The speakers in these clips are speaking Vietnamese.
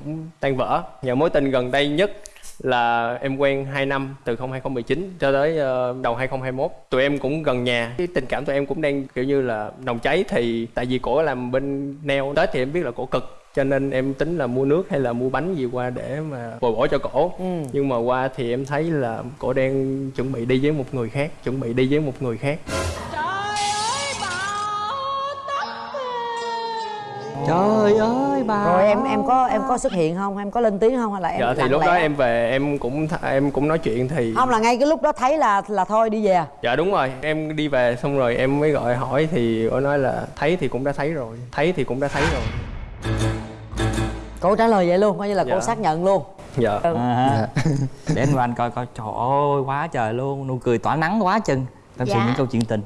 cũng tan vỡ. Và mối tình gần đây nhất là em quen 2 năm từ 2019 cho tới ờ, đầu 2021 tụi em cũng gần nhà. Cái tình cảm tụi em cũng đang kiểu như là nồng cháy thì tại vì cổ làm bên nail tết thì em biết là cổ cực cho nên em tính là mua nước hay là mua bánh gì qua để mà bồi bổ cho cổ. Nhưng mà qua thì em thấy là cổ đang chuẩn bị đi với một người khác chuẩn bị đi với một người khác. Trời ơi bà rồi em em có em có xuất hiện không? Em có lên tiếng không? Hay là em dạ thì lúc lẽ? đó em về em cũng em cũng nói chuyện thì không là ngay cái lúc đó thấy là là thôi đi về dạ đúng rồi. Em đi về xong rồi em mới gọi hỏi thì cô nói là thấy thì cũng đã thấy rồi thấy thì cũng đã thấy rồi. Cô trả lời vậy luôn coi như là cô Dạ. xác nhận luôn. Dạ. Ừ. à, ha. để anh anh coi coi. Trời ơi quá trời luôn. Nụ cười tỏa nắng quá chừng. Tâm sự Dạ. những câu chuyện tình.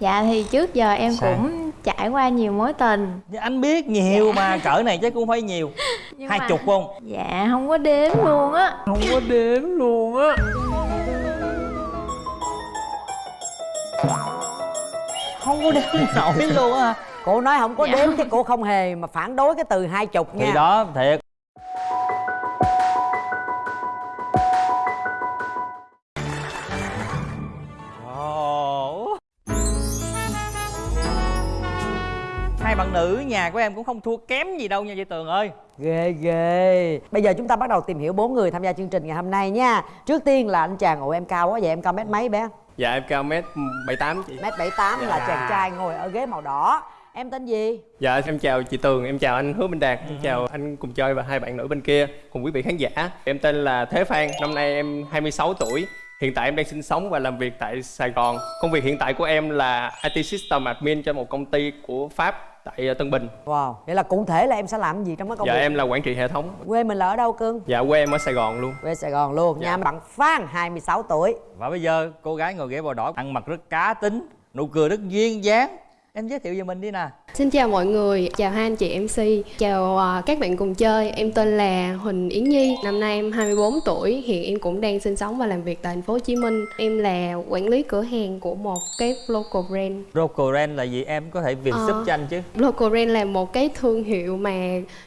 Dạ thì trước giờ em Sao? cũng trải qua nhiều mối tình. Dạ, anh biết nhiều mà cỡ này chắc cũng phải nhiều. Nhưng hai mà- chục không? Dạ không có đếm luôn á. Không có đếm luôn á. Không có đếm nổi luôn á. Cô nói không có Dạ. đếm chứ cô không hề mà phản đối cái từ hai chục nha. thì đó thiệt hai bạn nữ nhà của em cũng không thua kém gì đâu nha chị tường ơi. Ghê ghê. Bây giờ chúng ta bắt đầu tìm hiểu bốn người tham gia chương trình ngày hôm nay nha. Trước tiên là anh chàng ủa em cao quá vậy em cao mét mấy bé? Dạ em cao mét bảy tám chị. Mét bảy tám là Dạ. chàng trai ngồi ở ghế màu đỏ. Em tên gì? Dạ em chào chị tường em chào anh hứa minh đạt em chào anh cùng chơi và hai bạn nữ bên kia cùng quý vị khán giả. Em tên là thế phan năm nay em 26 tuổi hiện tại em đang sinh sống và làm việc tại sài gòn. Công việc hiện tại của em là IT System Admin cho một công ty của pháp tại ờ, Tân Bình. Wow vậy là cụ thể là em sẽ làm gì trong cái công dạ việc? em là quản trị hệ thống. Quê mình là ở đâu cưng? Dạ quê em ở sài gòn luôn. Quê sài gòn luôn. Dạ. nhà bạn phan 26 tuổi. Và bây giờ cô gái ngồi ghế màu đỏ ăn mặc rất cá tính nụ cười rất duyên dáng em giới thiệu về mình đi nè Xin chào mọi người, chào hai anh chị MC, chào à, các bạn cùng chơi. Em tên là Huỳnh Yến Nhi, năm nay em 24 tuổi, hiện em cũng đang sinh sống và làm việc tại thành phố Hồ Chí Minh. Em là quản lý cửa hàng của một cái local brand. Rocoren là gì em có thể việc Ờ. giúp cho anh chứ Local brand là một cái thương hiệu mà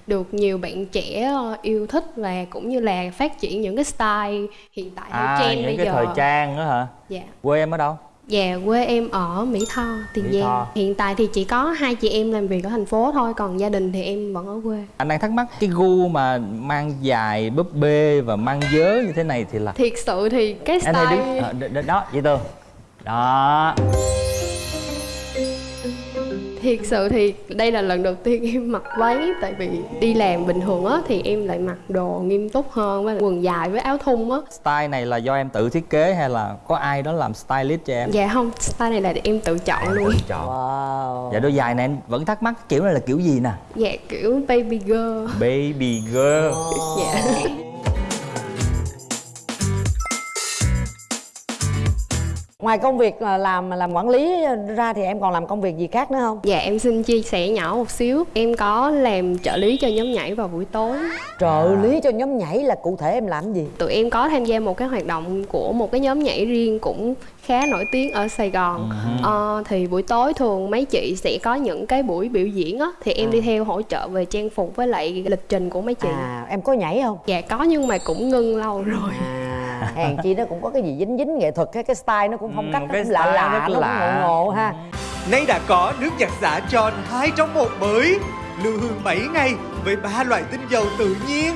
được nhiều bạn trẻ ờ, yêu thích và cũng như là phát triển những cái style hiện tại theo à trend những bây cái giờ. thời trang đó hả Dạ. quê em ở đâu Dạ, quê em ở Mỹ Tho, Tiền Mỹ Giang. Tho. Hiện tại thì chỉ có hai chị em làm việc ở thành phố thôi, còn gia đình thì em vẫn ở quê. anh đang thắc mắc cái gu mà mang dài búp bê và mang dớ như thế này thì là Thiệt sự thì cái style đứng à, đ- đ- đó chị tường đó Thiệt sự thì đây là lần đầu tiên em mặc váy Tại vì đi làm bình thường á thì em lại mặc đồ nghiêm túc hơn với quần dài với áo thun á. Style này là do em tự thiết kế hay là có ai đó làm stylist cho em? Dạ không, style này là em tự chọn luôn. chọn. Wow. Dạ đôi dài này em vẫn thắc mắc kiểu này là kiểu gì nè? Dạ kiểu baby girl. Baby girl. Dạ ngoài công việc ờ, làm làm quản lý ra thì em còn làm công việc gì khác nữa không? Dạ em xin chia sẻ nhỏ một xíu. Em có làm trợ lý cho nhóm nhảy vào buổi tối. Trợ lý cho nhóm nhảy là cụ thể em làm gì? Tụi em có tham gia một cái hoạt động của một cái nhóm nhảy riêng cũng khá nổi tiếng ở Sài Gòn. Ờ, Thì buổi tối thường mấy chị sẽ có những cái buổi biểu diễn á Thì em đi theo hỗ trợ về trang phục với lại lịch trình của mấy chị. À em có nhảy không? Dạ có nhưng mà cũng ngưng lâu rồi. À hèn chi nó cũng có cái gì dính dính nghệ thuật cái cái style nó cũng phong Ừ, cách một nó cũng lạ lạ nó cũng lạ. ngộ ngộ ha. Nay đã có nước giặt xả tròn 2 trong 1 mới Lưu hương 7 ngày với ba loại tinh dầu tự nhiên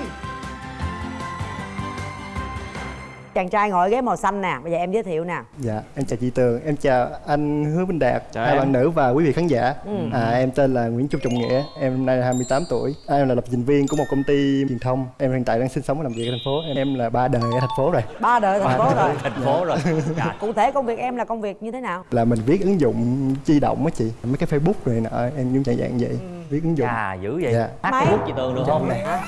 chàng trai ngồi ghế màu xanh nè bây giờ em giới thiệu nè Dạ, em chào chị Tường, em chào anh Hứa Minh Đạt, Chào hai em. bạn nữ và quý vị khán giả. Ừ. À, em tên là Nguyễn Trung Trọng Nghĩa, em năm nay là 28 tuổi. À, em là lập trình viên của một công ty truyền thông. Em hiện tại đang sinh sống và làm việc ở thành phố. Em, em là ba đời ở thành phố rồi. ba đời thành phố rồi thành phố rồi Dạ. cụ thể công việc em là công việc như thế nào Là mình viết ứng dụng di động á chị, mấy cái Facebook rồi nọ, em cũng dạng dạng vậy, viết ứng dụng. Chà dữ vậy Dạ. hát? Facebook chị tường được không À,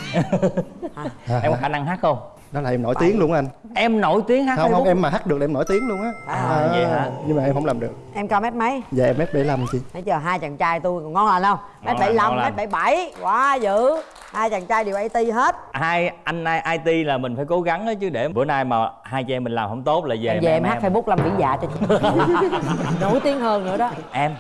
em có khả năng hát không đó là em nổi tiếng luôn anh. em nổi tiếng hát Không không em mà hát được là em nổi tiếng luôn á. À, vậy hả? Nhưng mà em không làm được. em cao mét mấy Dạ em mét 75 chị. Nãy giờ hai chàng trai tôi còn ngon lành không? Mét bảy lăm, mét bảy bảy, quá dữ. Hai chàng trai đều IT hết. hai anh IT là mình phải cố gắng đó chứ để bữa nay mà hai chị em mình làm không tốt là về Em về em mẹ hát Facebook Lâm Vĩ Dạ cho chị. Nổi tiếng hơn nữa đó. em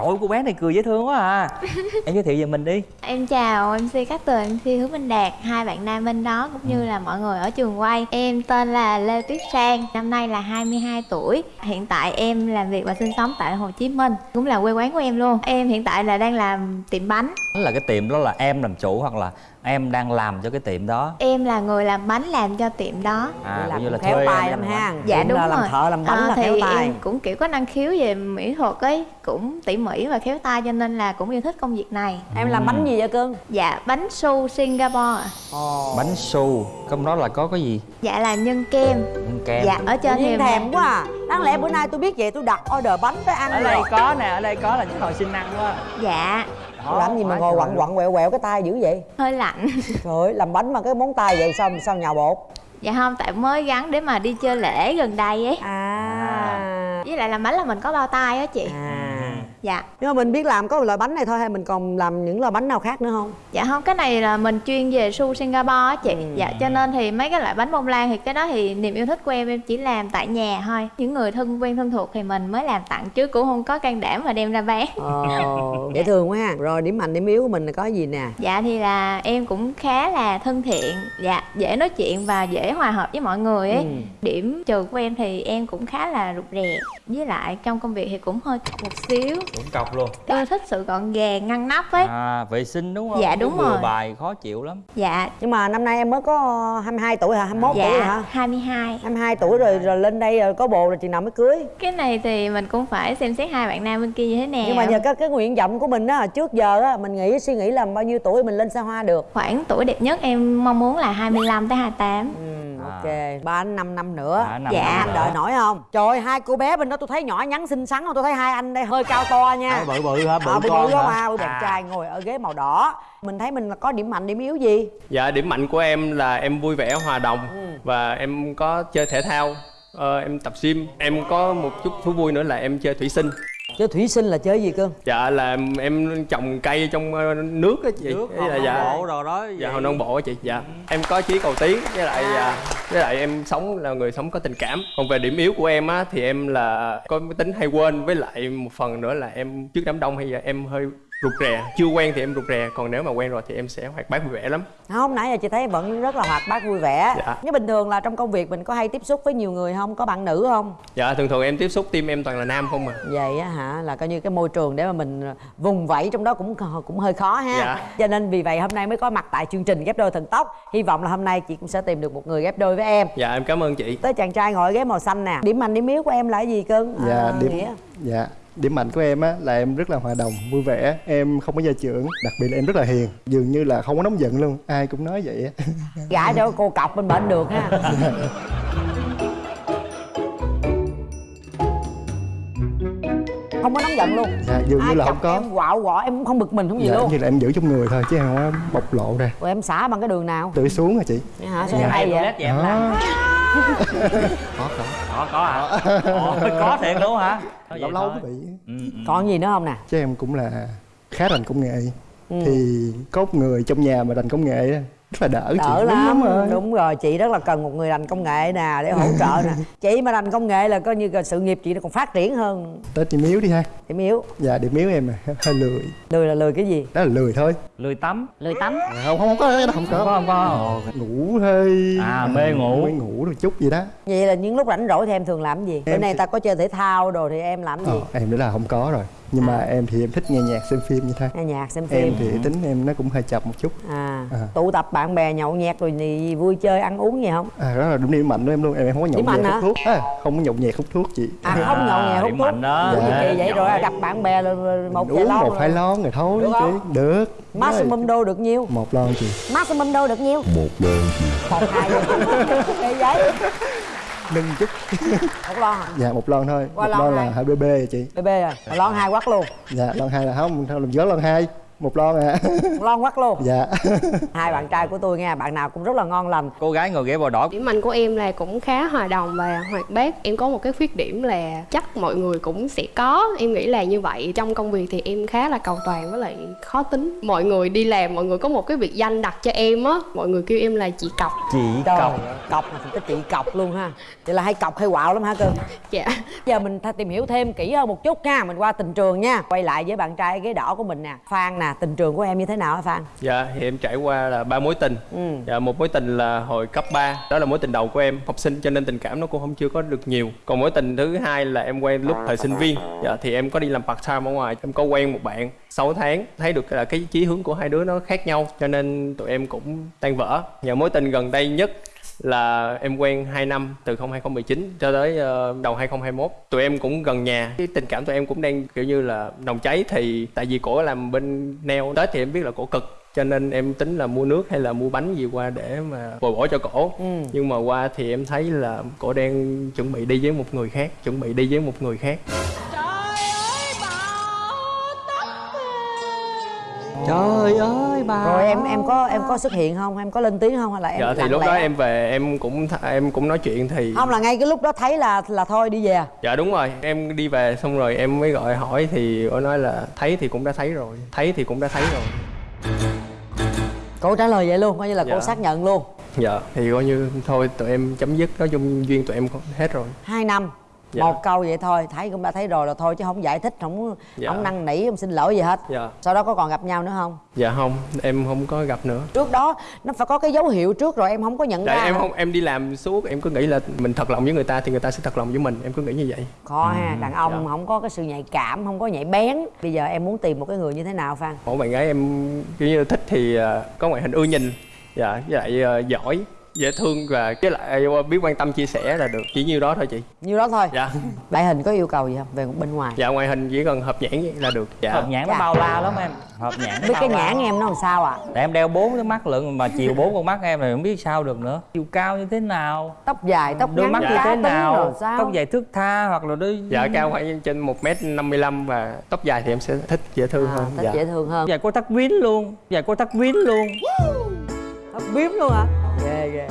trời ơi, cô bé này cười dễ thương quá à em giới thiệu về mình đi Em chào MC Cát Tường, MC Hứa Minh Đạt, hai bạn nam bên đó cũng như là mọi người ở trường quay. Em tên là Lê Tuyết Sang, năm nay là 22 tuổi. Hiện tại em làm việc và sinh sống tại Hồ Chí Minh, cũng là quê quán của em luôn. Em hiện tại là đang làm tiệm bánh. là cái tiệm đó là em làm chủ hoặc là em đang làm cho cái tiệm đó. Em là người làm bánh làm cho tiệm đó. à làm cũng như là em lắm làm ha. bánh. Dạ Cũng đúng là rồi. làm thợ làm bánh À, là thì khéo tay em cũng kiểu có năng khiếu về mỹ thuật ấy, cũng tỉ mỉ và khéo tay cho nên là cũng yêu thích công việc này. em làm bánh gì vậy cưng? Dạ bánh su Singapore. Ạ. ồ. Bánh su trong đó là có cái gì? Dạ là nhân kem. Nhân kem. Dạ ở trên thì thèm quá à. Đáng lẽ bữa nay tôi biết vậy tôi đặt order bánh tới ăn ở đây rồi có nè ở đây có là cái hồi xin ăn quá. Dạ làm gì mà ngồi quặn quặn quẹo quẹo cái tay dữ vậy? Hơi lạnh. trời ơi làm bánh mà cái móng tay vậy sao sao nhào bột? Dạ không, tại mới gắn để mà đi chơi lễ gần đây ấy. À. Với lại làm bánh là mình có bao tay á chị. À Dạ. Nhưng mà mình biết làm có một loại bánh này thôi hay mình còn làm những loại bánh nào khác nữa không? Dạ không, cái này là mình chuyên về su Singapore á chị. Ừ. Dạ cho nên thì mấy cái loại bánh bông lan thì cái đó thì niềm yêu thích của em em chỉ làm tại nhà thôi. Những người thân quen thân thuộc thì mình mới làm tặng chứ cũng không có can đảm mà đem ra bán. Ồ dễ thương quá ha. Rồi điểm mạnh điểm yếu của mình là có gì nè? Dạ thì là em cũng khá là thân thiện. Dạ dễ nói chuyện và dễ hòa hợp với mọi người ấy. Ừ. Điểm trừ của em thì em cũng khá là rụt rè. Với lại trong công việc thì cũng hơi một xíu cũng cọc luôn. Tôi thích sự gọn gàng ngăn nắp ấy. À vệ sinh đúng không? Dạ, Chứ đúng bừa rồi. bài khó chịu lắm. Dạ. Nhưng mà năm nay em mới có 22 tuổi hả? 21 tuổi dạ hả? 22 22 tuổi rồi rồi lên đây rồi có bồ rồi chừng nào mới cưới? Cái này thì mình cũng phải xem xét hai bạn nam bên kia như thế nào. Nhưng mà nhờ cái cái nguyện vọng của mình á trước giờ á mình nghĩ suy nghĩ là bao nhiêu tuổi mình lên xa hoa được? Khoảng tuổi đẹp nhất em mong muốn là 25 tới 28 ừ, À. ok. Ba năm năm nữa. À, Dạ. năm anh nữa. đợi nổi không? Trời ơi, hai cô bé bên đó tôi thấy nhỏ nhắn xinh xắn không tôi thấy hai anh đây hơi cao to nha. À, bự bự hả? Bự à, bự con bự hả? à bự đẹp trai ngồi ở ghế màu đỏ. Mình thấy mình là có điểm mạnh điểm yếu gì? Dạ điểm mạnh của em là em vui vẻ hòa đồng. Ừ. và em có chơi thể thao, ờ, em tập gym, em có một chút thú vui nữa là em chơi thủy sinh. Chơi thủy sinh là chơi gì cưng Dạ là em trồng cây trong ờ, nước á chị. nước là dạ. bộ rồi đó Dạ hồi non bộ á chị. Dạ. Em có chí cầu tiến với lại à, với lại em sống là người sống có tình cảm. Còn về điểm yếu của em á thì em là có tính hay quên với lại một phần nữa là em trước đám đông hay là em hơi rụt rè chưa quen thì em rụt rè còn nếu mà quen rồi thì em sẽ hoạt bát vui vẻ lắm. Không nãy giờ chị thấy vẫn rất là hoạt bát vui vẻ. Dạ. nhưng bình thường là trong công việc mình có hay tiếp xúc với nhiều người không? Có bạn nữ không? Dạ thường thường em tiếp xúc team em toàn là nam không à. Vậy á hả? Là coi như cái môi trường để mà mình vùng vẫy trong đó cũng cũng hơi khó ha. Dạ. cho nên vì vậy hôm nay mới có mặt tại chương trình ghép đôi thần tốc. Hy vọng là hôm nay chị cũng sẽ tìm được một người ghép đôi với em. Dạ em cảm ơn chị. Tới chàng trai ngồi ghế màu xanh nè. Điểm mạnh điểm yếu của em là cái gì cưng? Dạ À, điểm Nghĩa. dạ điểm mạnh của em á là em rất là hòa đồng vui vẻ. Em không có gia trưởng đặc biệt là em rất là hiền. Dường như là không có nóng giận luôn ai cũng nói vậy á. Gãi cho cô cọc bên bệnh được ha không có nóng giận luôn. Dạ dường như ai là chọc không có. em quạo quọ em cũng không bực mình không gì dạ luôn. như là em giữ trong người thôi chứ em không có bộc lộ ra. Rồi em xả bằng cái đường nào? Tưới xuống hả chị? Vậy hả sao Dạ, hay vậy? Vậy em làm có có. Có có hả? Ồ, có thiệt luôn hả? Lâu lâu thôi. mới bị. Ừ, ừ. còn gì nữa không nè? Chứ em cũng là khá rành công nghệ. Ừ. thì có một người trong nhà mà rành công nghệ rất là đỡ, chị đỡ Đúng lắm. rồi. đúng rồi chị rất là cần một người rành công nghệ nè để hỗ trợ nè. Chị mà rành công nghệ là coi như là sự nghiệp chị nó còn phát triển hơn. Tới điểm yếu đi ha. Điểm yếu dạ điểm yếu em là hơi lười. Lười là lười cái gì? Đó là lười thôi. Lười tắm lười tắm. À, không không có không có. Có không có. Ngủ hơi À, mê ngủ. mê ngủ rồi chút gì đó. Vậy là những lúc rảnh rỗi thì em thường làm gì? Bữa nay ta có chơi thể thao đồ thì em làm gì? Ờ, em nữa là không có rồi nhưng mà em thì em thích nghe nhạc xem phim như thế nghe nhạc xem em phim thì tính em nó cũng hơi chậm một chút. À, À. tụ tập bạn bè nhậu nhẹt rồi gì vui chơi ăn uống gì không? À đó là đúng điểm mạnh của em luôn. Em, em không có nhậu nhẹt hút thuốc. À, không có nhậu nhẹt hút thuốc chị. À không nhậu nhẹt hút thuốc mạnh đó. Dạ. vậy Nhậu. rồi gặp bạn bè là một uống vài lon một hai lon rồi thôi Được chị không? được. Maximum đô được nhiêu? Một lon chị. Maximum đô được nhiêu? Một lon một hai cái giấy nâng chút. Một lon hả? Dạ một lon thôi. Qua một lon là hai. bb chị. Bb rồi lon hai quắc luôn. Dạ lon hai là không làm gió lon hai một lon à lon quắc luôn. Dạ. Hai bạn trai của tôi nghe bạn nào cũng rất là ngon lành. Cô gái ngồi ghế bò đỏ. Điểm mạnh của em là cũng khá hòa đồng và hoạt bát. Em có một cái khuyết điểm là chắc mọi người cũng sẽ có. Em nghĩ là như vậy. Trong công việc thì em khá là cầu toàn với lại khó tính. Mọi người đi làm mọi người có một cái biệt danh đặt cho em á. Mọi người kêu em là chị cọc. Trời, cọc. cọc mà cái chị cọc luôn ha. Vậy là hay cọc hay quạo lắm hả cưng dạ. Giờ mình tìm hiểu thêm kỹ hơn một chút nha. Mình qua tình trường nha. Quay lại với bạn trai ghế đỏ của mình nè. Phan nè tình trường của em như thế nào hả phan? Dạ thì em trải qua là ba mối tình. Ừ. Dạ một mối tình là hồi cấp 3 Đó là mối tình đầu của em Học sinh cho nên tình cảm nó cũng không chưa có được nhiều. Còn mối tình thứ hai là em quen lúc thời sinh viên. Dạ thì em có đi làm part time ở ngoài Em có quen một bạn. 6 tháng Thấy được là cái chí hướng của hai đứa nó khác nhau Cho nên tụi em cũng tan vỡ. Và mối tình gần đây nhất là em quen 2 năm từ 2019 cho tới ờ, đầu 2021 tụi em cũng gần nhà. Cái tình cảm tụi em cũng đang kiểu như là nồng cháy thì tại vì cổ làm bên nail tết thì em biết là cổ cực cho nên em tính là mua nước hay là mua bánh gì qua để mà bồi bổ cho cổ. Ừ. nhưng mà qua thì em thấy là cổ đang chuẩn bị đi với một người khác chuẩn bị đi với một người khác. Trời ơi bà rồi em em có em có xuất hiện không? Em có lên tiếng không hay là em dạ thì lúc lẽ? đó em về em cũng em cũng nói chuyện thì không là ngay cái lúc đó thấy là là thôi đi về dạ đúng rồi. Em đi về xong rồi em mới gọi hỏi thì cổ nói là thấy thì cũng đã thấy rồi thấy thì cũng đã thấy rồi. Cô trả lời vậy luôn coi như là cô Dạ. xác nhận luôn. Dạ thì coi như thôi tụi em chấm dứt nói chung duyên tụi em hết rồi. Hai năm Dạ. một câu vậy thôi thấy cũng đã thấy rồi là thôi chứ không giải thích không Dạ. không năn nỉ không xin lỗi gì hết. Dạ. Sau đó có còn gặp nhau nữa không? Dạ không em không có gặp nữa. Trước đó nó phải có cái dấu hiệu trước rồi em không có nhận tại ra. em không em đi làm suốt em cứ nghĩ là mình thật lòng với người ta thì người ta sẽ thật lòng với mình em cứ nghĩ như vậy. Khó ha đàn ông Dạ. không có cái sự nhạy cảm không có nhạy bén. Bây giờ em muốn tìm một cái người như thế nào phan? Một bạn gái em kiểu như thích thì ờ, có ngoại hình ưa nhìn dạ với lại ờ, giỏi dễ thương và với lại ờ, biết quan tâm chia sẻ là được. Chỉ nhiêu đó thôi chị. Nhiêu đó thôi? Dạ. Ngoại hình có yêu cầu gì không? Về bên ngoài. Dạ ngoại hình chỉ cần hợp nhãn vậy là được. Dạ. Hợp nhãn nó Dạ. bao la lắm em. Hợp nhãn biết cái nhãn em nó làm sao à Tại em đeo bốn cái mắt lận mà chiều bốn con mắt em thì không biết sao được nữa. Chiều cao như thế nào? Tóc dài tóc đôi ngắn mắt như cá thế nào? sao? Tóc dài thước tha hoặc là đôi dạ cao khoảng trên một m năm mươi lăm và tóc dài thì em sẽ thích dễ thương à, hơn. thích dạ. dễ thương hơn. Dài có tóc vín luôn. Dài có tóc vín luôn tóc biếm luôn hả? Ghê ghê.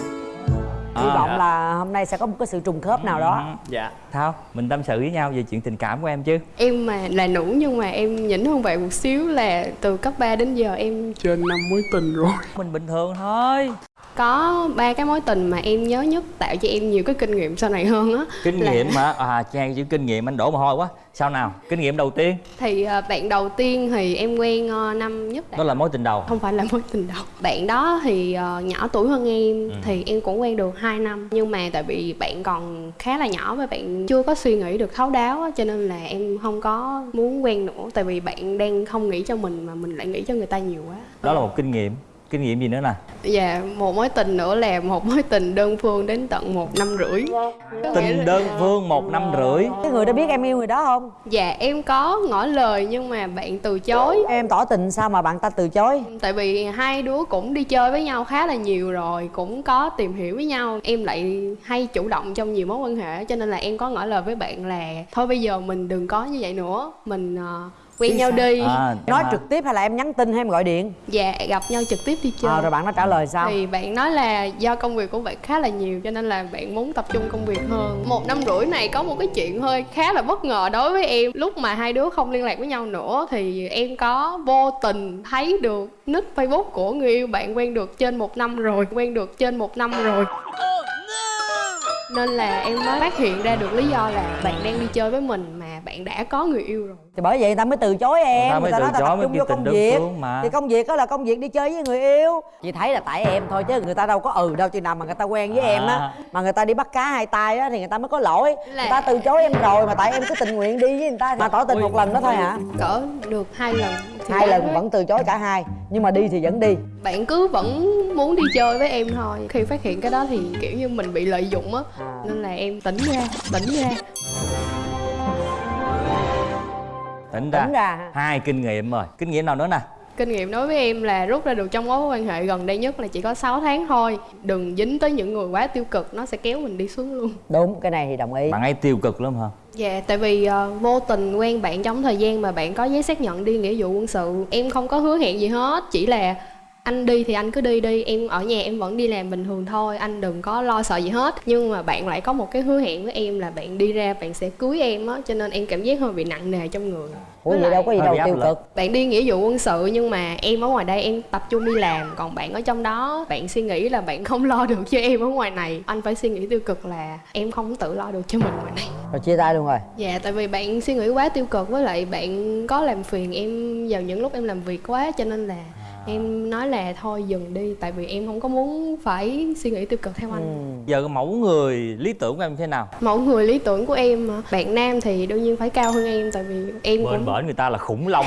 Hy À. vọng là hôm nay sẽ có một cái sự trùng khớp nào đó. Dạ. Thao, mình tâm sự với nhau về chuyện tình cảm của em chứ. Em mà là nữ nhưng mà em nhỉnh hơn bạn một xíu là từ cấp 3 đến giờ em trên năm mối tình rồi. Mình bình thường thôi có ba cái mối tình mà em nhớ nhất tạo cho em nhiều cái kinh nghiệm sau này hơn á. Kinh là- nghiệm hả? À, trang chữ kinh nghiệm anh đổ mồ hôi quá. Sao nào? Kinh nghiệm đầu tiên. Thì ờ, bạn đầu tiên thì em quen ờ, năm nhất đại Đó là mối tình đầu. Không phải là mối tình đầu. Bạn đó thì ờ, nhỏ tuổi hơn em thì em cũng quen được 2 năm. Nhưng mà tại vì bạn còn khá là nhỏ và bạn chưa có suy nghĩ được thấu đáo á, cho nên là em không có muốn quen nữa. Tại vì bạn đang không nghĩ cho mình mà mình lại nghĩ cho người ta nhiều quá. Đó là một kinh nghiệm Kinh nghiệm gì nữa nè? Dạ, một mối tình nữa là một mối tình đơn phương đến tận một năm rưỡi. Tình đơn phương một năm rưỡi. Cái người đó biết em yêu người đó không? Dạ, em có ngỏ lời nhưng mà bạn từ chối. Em tỏ tình sao mà bạn ta từ chối? Tại vì hai đứa cũng đi chơi với nhau khá là nhiều rồi Cũng có tìm hiểu với nhau. Em lại hay chủ động trong nhiều mối quan hệ Cho nên là em có ngỏ lời với bạn là Thôi bây giờ mình đừng có như vậy nữa. Mình ờ, quen nhau đi. À, nói à, trực tiếp hay là em nhắn tin hay em gọi điện? Dạ, gặp nhau trực tiếp đi chơi. À, rồi bạn nó trả lời sao? Thì bạn nói là do công việc của bạn khá là nhiều cho nên là bạn muốn tập trung công việc hơn. Một năm rưỡi này có một cái chuyện hơi khá là bất ngờ đối với em. Lúc mà hai đứa không liên lạc với nhau nữa thì em có vô tình thấy được nick Facebook của người yêu bạn quen được trên một năm rồi Quen được trên một năm rồi nên là em mới phát hiện ra được lý do là bạn đang đi chơi với mình mà bạn đã có người yêu rồi. Thì bởi vậy người ta mới từ chối em Người ta mới từ chối tập mới trung vô tình công việc. mà. thì công việc đó là công việc đi chơi với người yêu. Chị thấy là tại em thôi chứ người ta đâu có ừ đâu chừng nào mà người ta quen với À. em á mà người ta đi bắt cá hai tay á thì người ta mới có lỗi. Là- người ta từ chối em rồi mà tại em cứ tình nguyện đi với người ta mà tỏ tình một lần đó thôi hả? Cỡ được hai lần. Thì hai lần vẫn từ chối cả hai nhưng mà đi thì vẫn đi. Bạn cứ vẫn muốn đi chơi với em thôi. Khi phát hiện cái đó thì kiểu như mình bị lợi dụng á nên là em tỉnh ra tỉnh ra. Tỉnh ra, Tỉnh ra ha. Hai kinh nghiệm rồi. Kinh nghiệm nào nữa nè? Kinh nghiệm đối với em là rút ra được trong mối quan hệ gần đây nhất là chỉ có 6 tháng thôi. Đừng dính tới những người quá tiêu cực nó sẽ kéo mình đi xuống luôn. Đúng cái này thì đồng ý. Bạn ấy tiêu cực lắm hả? Dạ, tại vì ờ, vô tình quen bạn trong thời gian mà bạn có giấy xác nhận đi nghĩa vụ quân sự Em không có hứa hẹn gì hết, chỉ là anh đi thì anh cứ đi đi Em ở nhà em vẫn đi làm bình thường thôi, anh đừng có lo sợ gì hết. Nhưng mà bạn lại có một cái hứa hẹn với em là bạn đi ra bạn sẽ cưới em á Cho nên em cảm giác hơi bị nặng nề trong người. Ủa vậy đâu có gì đâu tiêu cực. Bạn đi nghĩa vụ quân sự nhưng mà em ở ngoài đây em tập trung đi làm còn bạn ở trong đó bạn suy nghĩ là bạn không lo được cho em ở ngoài này. Anh phải suy nghĩ tiêu cực là em không tự lo được cho mình ngoài này. Rồi chia tay luôn rồi. Dạ tại vì bạn suy nghĩ quá tiêu cực với lại bạn có làm phiền em vào những lúc em làm việc quá cho nên là em nói là thôi dừng đi tại vì em không có muốn phải suy nghĩ tiêu cực theo anh. Giờ cái mẫu người lý tưởng của em thế nào? Mẫu người lý tưởng của em bạn nam thì đương nhiên phải cao hơn em tại vì em bên cũng bển người ta là khủng long.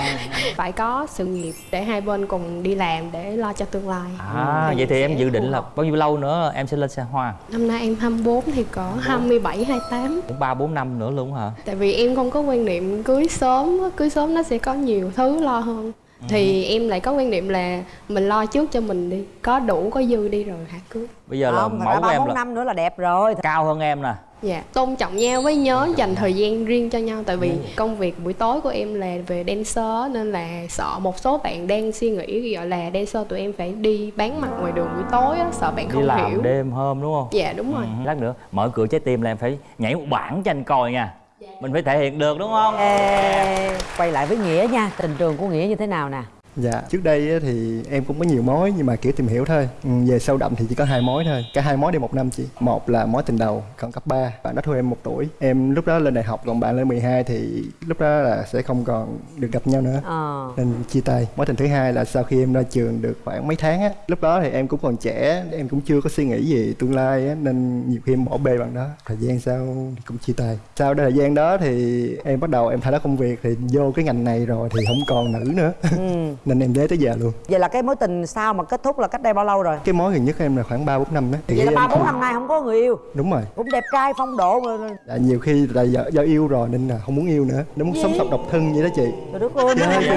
phải có sự nghiệp để hai bên cùng đi làm để lo cho tương lai. À vậy thì em dự định là bao nhiêu lâu nữa em sẽ lên xe hoa? Năm nay em 24 thì có 27, 28 cũng ba bốn năm nữa luôn hả? Tại vì em không có quan niệm cưới sớm Cưới sớm nó sẽ có nhiều thứ lo hơn Thì em lại có quan niệm là mình lo trước cho mình đi. Có đủ có dư đi rồi hả cưới bây giờ là không mẫu của em là năm nữa là đẹp rồi. cao hơn em nè. Dạ, tôn trọng nhau với nhớ dành thời gian riêng cho nhau. Tại vì công việc buổi tối của em là về dancer Nên là sợ một số bạn đang suy nghĩ gọi là dancer tụi em phải đi bán mặt ngoài đường buổi tối á Sợ bạn đi không làm hiểu. đêm hôm đúng không? Dạ đúng rồi. Ừ, lát nữa mở cửa trái tim là em phải nhảy một bản cho anh coi nha mình phải thể hiện được đúng không? Ê, quay lại với nghĩa nha. Tình trường của nghĩa như thế nào nè? Dạ, trước đây á thì em cũng có nhiều mối nhưng mà kiểu tìm hiểu thôi. Ừ, về sâu đậm thì chỉ có hai mối thôi. Cả hai mối đều một năm chị. Một là mối tình đầu, còn cấp 3. Bạn đó thua em một tuổi. Em lúc đó lên đại học, còn bạn lên 12 thì lúc đó là sẽ không còn được gặp nhau nữa. ờ Nên chia tay. Mối tình thứ hai là sau khi em ra trường được khoảng mấy tháng á, lúc đó thì em cũng còn trẻ, em cũng chưa có suy nghĩ gì tương lai á, nên nhiều khi em bỏ bê bạn đó. Thời gian sau thì cũng chia tay. Sau thời gian đó thì em bắt đầu em thay đổi công việc thì vô cái ngành này rồi thì không còn nữ nữa. ừ. nên em để tới giờ luôn. vậy là cái mối tình sau mà kết thúc là cách đây bao lâu rồi? Cái mối gần nhất em là khoảng ba bốn năm đó Thì vậy là ba bốn năm nay không có người yêu. Đúng rồi. Cũng đẹp trai phong độ dạ, nhiều khi là do, do yêu rồi nên là không muốn yêu nữa. Nó muốn sống sống độc thân vậy đó chị. Đất ơi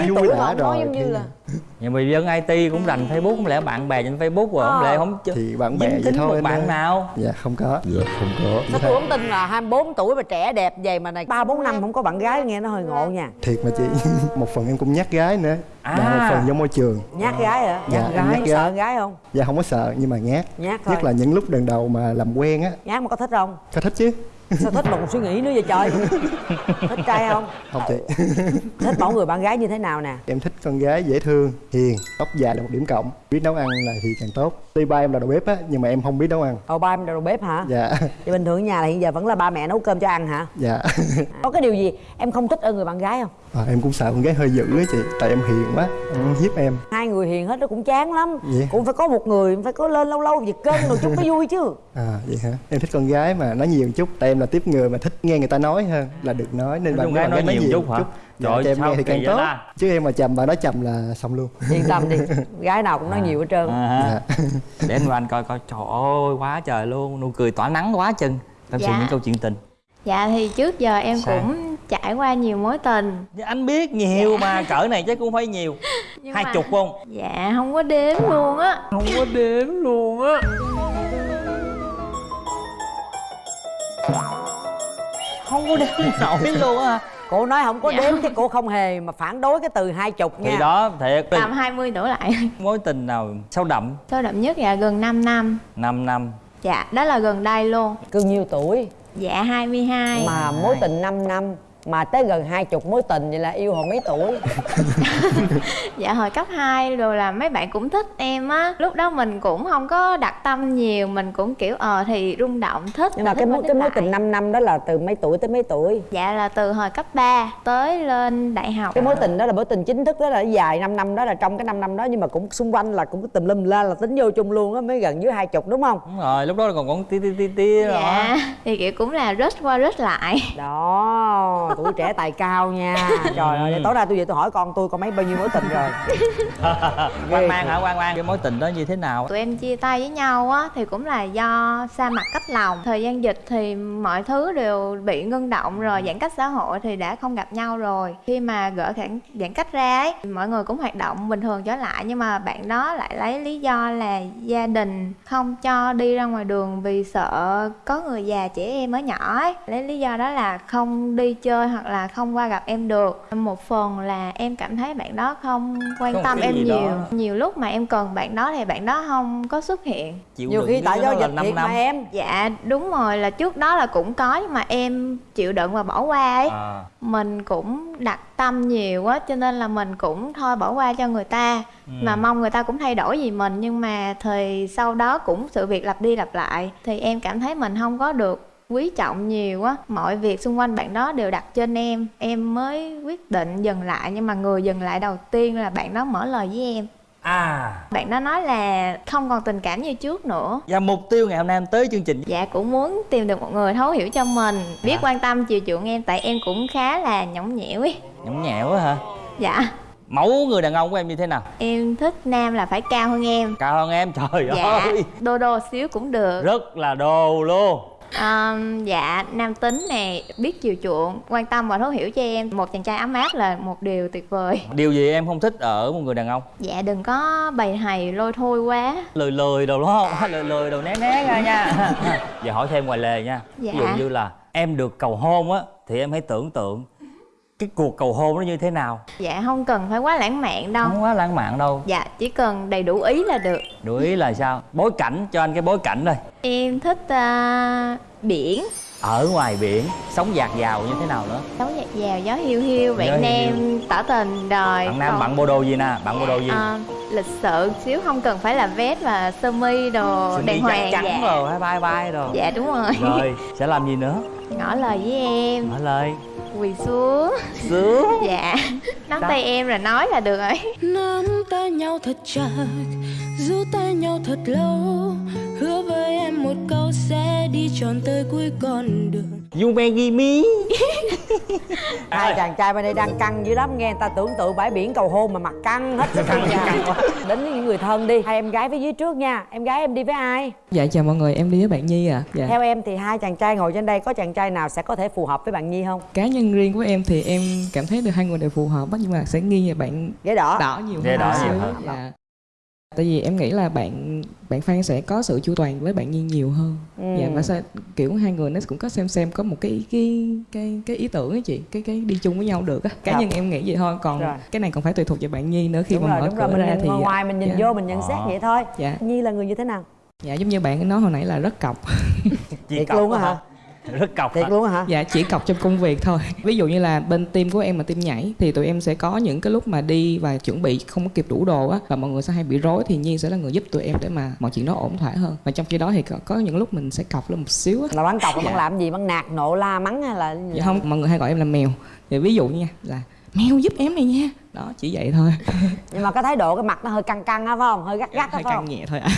vui đã mà nói rồi giống như là nhà mình dân IT cũng rành Facebook không lẽ bạn bè trên Facebook rồi không Ờ. lẽ không ch- thì bạn bè vậy thôi bạn nào? Dạ không có. Dạ không có. Sao tôi không tin là 24 tuổi mà trẻ đẹp vậy mà này. Ba bốn năm không có bạn gái nghe nó hơi ngộ nha. Thiệt mà chị. Một phần em cũng nhát gái nữa. À. và một phần do môi trường. Nhát gái hả? Dạ, nhát em gái nhát sợ gái. gái không? Dạ không có sợ nhưng mà nhát. Nhát thôi. nhất là những lúc lần đầu mà làm quen á. Nhát mà có thích không? Có thích chứ sao thích mà còn suy nghĩ nữa vậy trời? Thích trai không? Không chị. Thích mẫu người bạn gái như thế nào nè? Em thích con gái dễ thương hiền tóc dài là một điểm cộng biết nấu ăn là thì càng tốt tuy ba em là đầu bếp á nhưng mà em không biết nấu ăn Ồ ba em đầu bếp hả? dạ Vậy bình thường ở nhà là hiện giờ vẫn là ba mẹ nấu cơm cho ăn hả? dạ Có cái điều gì em không thích ở người bạn gái không? à, em cũng sợ con gái hơi dữ á chị tại em hiền quá em hiếp em Hai người hiền hết nó cũng chán lắm Vậy? Cũng phải có một người phải có lên lâu lâu giật cân rồi chút mới vui chứ à vậy hả em thích con gái mà nói nhiều một chút tại em là tiếp người mà thích nghe người ta nói hơn là được nói nên Nói bạn gái bạn nói nhiều chút hả? Dạ, Trời, cho em nghe thì càng tốt. ta? chứ em mà chầm bà nói chầm là xong luôn. Yên tâm đi Gái nào cũng nói nhiều hết trơn. À, ha. dạ. để anh anh coi coi. Trời ơi quá trời luôn. Nụ cười tỏa nắng quá chừng. Tâm sự Dạ. những câu chuyện tình. Dạ thì trước giờ em Sao? cũng trải qua nhiều mối tình. Anh biết nhiều mà cỡ này chắc cũng phải nhiều. Nhưng hai mà- chục không? Dạ không có đếm luôn á. Không có đếm luôn á. Không có đếm nổi luôn á Cô nói không có Dạ. đếm chứ cô không hề mà phản đối cái từ hai chục nha. thì đó thiệt. Tầm 20 đổ lại. Mối tình nào sâu đậm? Sâu đậm nhất là gần 5 năm. 5 năm. Dạ đó là gần đây luôn. Cưng nhiêu tuổi? Dạ 22 Mà mối tình 5 năm Mà tới gần hai chục mối tình vậy là yêu hồi mấy tuổi? Dạ hồi cấp 2 rồi là mấy bạn cũng thích em á. Lúc đó mình cũng không có đặt tâm nhiều Mình cũng kiểu ờ thì rung động thích Nhưng mà cái mối cái mối tình 5 năm đó là từ mấy tuổi tới mấy tuổi? Dạ là từ hồi cấp 3 tới lên đại học. Cái mối tình đó là mối tình chính thức đó là dài 5 năm đó là trong cái 5 năm đó nhưng mà cũng xung quanh là cũng tùm lum la là tính vô chung luôn á mới gần dưới hai chục đúng không? Đúng rồi lúc đó còn còn tí tí tí tí Dạ thì kiểu cũng là rush qua rush lại. Đó tuổi trẻ tài cao nha. Trời ơi tối nay tôi về tôi hỏi con tôi có mấy bao nhiêu mối tình rồi? Quan mang hả? Quan mang cái mối tình đó như thế nào? Tụi em chia tay với nhau á thì cũng là do xa mặt cách lòng. Thời gian dịch thì mọi thứ đều bị ngưng động rồi giãn cách xã hội thì đã không gặp nhau rồi. Khi mà gỡ giãn giãn cách ra ấy mọi người cũng hoạt động bình thường trở lại nhưng mà bạn đó lại lấy lý do là gia đình không cho đi ra ngoài đường vì sợ có người già trẻ em ở nhỏ ấy. Lấy lý do đó là không đi chơi hoặc là không qua gặp em được. Một phần là em cảm thấy bạn đó không quan một tâm em gì đó. nhiều nhiều lúc mà em cần bạn đó thì bạn đó không có xuất hiện. Chịu nhiều khi tại do là dịch năm thiệt mà năm. em. Dạ đúng rồi là trước đó là cũng có nhưng mà em chịu đựng và bỏ qua ấy. À, mình cũng đặt tâm nhiều quá cho nên là mình cũng thôi bỏ qua cho người ta. Ừ. mà mong người ta cũng thay đổi gì mình nhưng mà thời sau đó cũng sự việc lặp đi lặp lại. Thì em cảm thấy mình không có được quý trọng nhiều á. Mọi việc xung quanh bạn đó đều đặt trên em. Em mới quyết định dừng lại nhưng mà người dừng lại đầu tiên là bạn đó mở lời với em. À. Bạn đó nói là không còn tình cảm như trước nữa. Và mục tiêu ngày hôm nay em tới chương trình. Dạ cũng muốn tìm được một người thấu hiểu cho mình. Biết Dạ. quan tâm chiều chuộng em tại em cũng khá là nhõng nhẽo ấy. Nhõng nhẽo á hả? Dạ. Mẫu người đàn ông của em như thế nào? Em thích nam là phải cao hơn em. Cao hơn em? Trời dạ. ơi. Đô đô xíu cũng được. Rất là đồ luôn Ờm, dạ nam tính nè biết chiều chuộng quan tâm và thấu hiểu cho em. Một chàng trai ấm áp là một điều tuyệt vời. Điều gì em không thích ở một người đàn ông? Dạ đừng có bày hầy lôi thôi quá. Lười lười đồ đúng không? Lười lười đồ né né ra nha. Giờ hỏi thêm ngoài lề nha. Dạ. ví dụ như là em được cầu hôn á thì em hãy tưởng tượng cái cuộc cầu hôn nó như thế nào? Dạ không cần phải quá lãng mạn đâu. Không quá lãng mạn đâu. Dạ chỉ cần đầy đủ ý là được. Đủ ý là sao? Bối cảnh cho anh cái bối cảnh thôi em thích à, biển. Ở ngoài biển sống dạt dào như thế nào nữa? Sống dạt dào gió hiu hiu bạn nam tỏ tình đời bạn nam còn- bạn bộ đồ gì nè? Bạn bộ đồ gì? Ờ, lịch sự xíu không cần phải là vest và sơ mi đồ đàng hoàng trắng dạ. rồi hay vai vai rồi. Dạ đúng rồi. Rồi sẽ làm gì nữa? Ngỏ lời với em. Mở lời quỳ xuống. Sướng dạ. Nắm tay em là nói là được rồi. Nắm tay nhau thật chặt giữ tay nhau thật lâu hứa với em một câu sẽ đi tròn tới cuối con đường me hai chàng trai bên đây đang căng dữ lắm nghe người ta tưởng tượng bãi biển cầu hôn mà mặt căng hết sức căng, đến với những người thân đi hai em gái phía dưới trước nha em gái em đi với ai Dạ chào mọi người, em đi với bạn Nhi à. Dạ. theo em thì hai chàng trai ngồi trên đây có chàng trai nào sẽ có thể phù hợp với bạn nhi không Cá nhân riêng của em thì em cảm thấy được hai người đều phù hợp nhưng mà sẽ nghi là bạn ghế đỏ đỏ nhiều Ghế hơn đỏ một nhiều xíu. hơn. Dạ. Tại vì em nghĩ là bạn bạn Phan sẽ có sự chu toàn với bạn Nhi nhiều hơn. Ừ. Dạ và sẽ, kiểu hai người nó cũng có xem xem có một cái cái cái cái ý tưởng á chị, cái cái đi chung với nhau được á. Cá Dạ. nhân em nghĩ vậy thôi, còn Rồi. cái này còn phải tùy thuộc vào bạn Nhi nữa khi đúng mà rồi mở đúng cửa rồi mình ra nhìn thì ngoài ngoài mình nhìn dạ. vô mình nhận xét Ờ. vậy thôi Dạ. nhi là người như thế nào Dạ giống như bạn nói hồi nãy là rất cọc. Chị cọc luôn á hả? Rất cọc thiệt luôn á hả? Dạ chỉ cọc trong công việc thôi. Ví dụ như là bên team của em là team nhảy thì tụi em sẽ có những cái lúc mà đi và chuẩn bị không có kịp đủ đồ á và mọi người sẽ hay bị rối thì nhiên sẽ là người giúp tụi em để mà mọi chuyện nó ổn thỏa hơn. Và trong khi đó thì có, có những lúc mình sẽ cọc lên một xíu á. Là bắn cọc Dạ. bắn làm gì? Bắn nạt nộ la mắng hay là dạ không mọi người hay gọi em là mèo. Thì ví dụ nha là mèo giúp em này nha đó chỉ vậy thôi. Nhưng mà cái thái độ cái mặt nó hơi căng căng á phải không? Hơi gắt gắt á hơi phải căng không? nhẹ thôi ạ.